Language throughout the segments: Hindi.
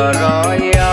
Doroyo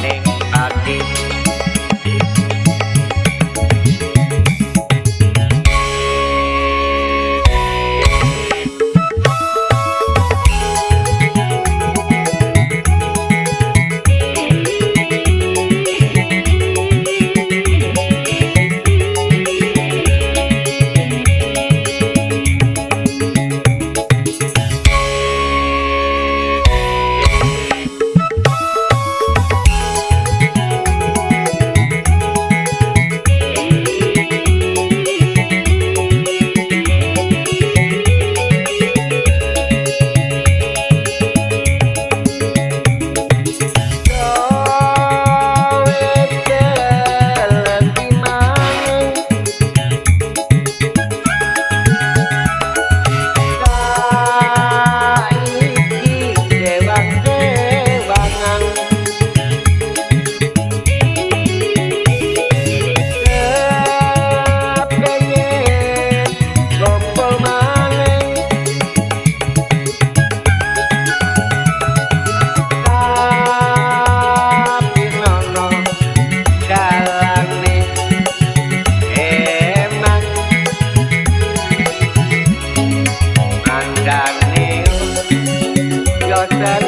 like that.